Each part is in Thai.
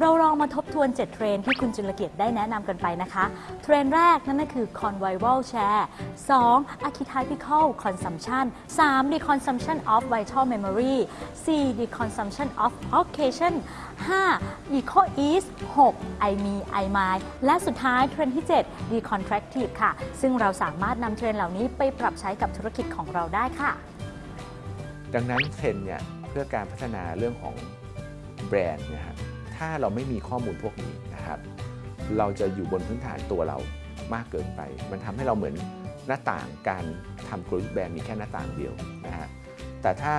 เราลองมาทบทวน 7 เทรนที่คุณจุลเกียรติได้แนะนำกันไปนะคะ เทรนแรกนั่นก็คือ convivial share 2 archetypical consumption 3 the consumption of vital memory 4 the consumption of occasion 5 eco ease 6 I me I my และสุดท้ายเทรนที่7 the contractive ค่ะ ซึ่งเราสามารถนำเทรนเหล่านี้ไปปรับใช้กับธุรกิจของเราได้ค่ะ ดังนั้นเทรนเนี่ยเพื่อการพัฒนาเรื่องของแบรนด์นะครับ ถ้าเราไม่มีข้อมูลพวกนี้นะครับ เราจะอยู่บนพื้นฐานตัวเรามากเกินไป มันทำให้เราเหมือนหน้าต่างการทำกลยุทธ์แบรนด์มีแค่หน้าต่างเดียวนะฮะแต่ถ้า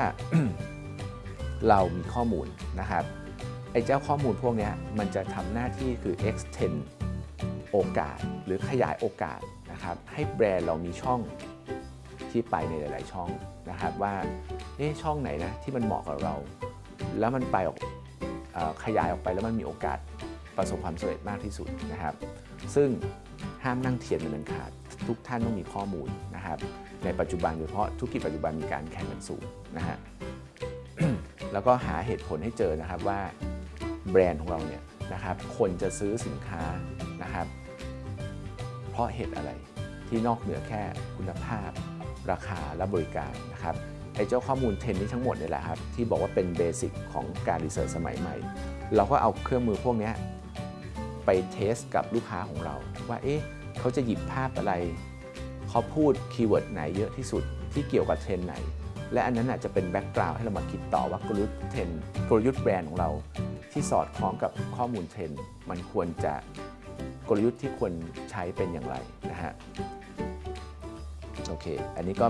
เรามีข้อมูลนะครับไอ้เจ้าข้อมูลพวกนี้มันจะทำหน้าที่คือ extend โอกาสหรือขยายโอกาสนะครับให้แบรนด์เรามีช่องที่ไปในหลาย ๆ ช่องนะครับว่าเอ๊ะช่องไหนนะที่มันเหมาะกับเรา แล้วมันไปออก ขยายออกไปแล้วมันมีโอกาสประสบความสำเร็จมากที่สุดนะครับ ซึ่งห้ามนั่งเทียนเป็นอันขาดทุกท่านต้องมีข้อมูลนะครับ ในปัจจุบันโดยเฉพาะธุรกิจปัจจุบันมีการแข่งกันสูงนะฮะแล้วก็หาเหตุผลให้เจอนะครับว่าแบรนด์ของเราเนี่ยนะครับคนจะซื้อสินค้านะครับ เพราะเหตุอะไรที่นอกเหนือแค่คุณภาพ ราคาและบริการนะครับ ไอ้เจ้าข้อมูลเทรนนี้ทั้งหมดเนี่ยแหละครับที่บอกว่าเป็น basic ของการ research สมัยใหม่ เราก็เอาเครื่องมือพวกนี้ไป test กับลูกค้าของเรา ว่าเอ๊ะเขาจะหยิบภาพอะไร เขาพูด keyword ไหนเยอะที่สุดที่เกี่ยวกับเทรนไหน และอันนั้นอาจจะเป็น background ให้เรามาคิดต่อว่ากลยุทธ์เทรนกลยุทธ์แบรนด์ของเรา ที่สอดคล้องกับข้อมูลเทรนมันควรจะกลยุทธ์ที่ควรใช้เป็นอย่างไรนะฮะโอเค อันนี้ก็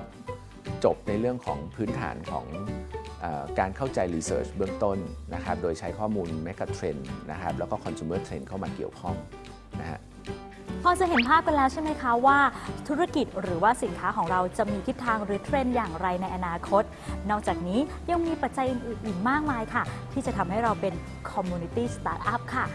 จบในเรื่องของพื้นฐานของอการเข้าใจ Research เบื้องต้นนะครับโดยใช้ข้อมูล Mega Trend นะครับแล้วก็ Consumer Trend เข้ามาเกี่ยวข้องนะฮะพอจะเห็นภาพกันแล้วใช่ไหมคะว่า ธุรกิจหรือว่าสินค้าของเราจะมีทิศทางหรือเทรนด์อย่างไรในอนาคต นอกจากนี้ยังมีปัจจัยอื่นๆอีกมากมายค่ะ ที่จะทำให้เราเป็น Community Startup ค่ะ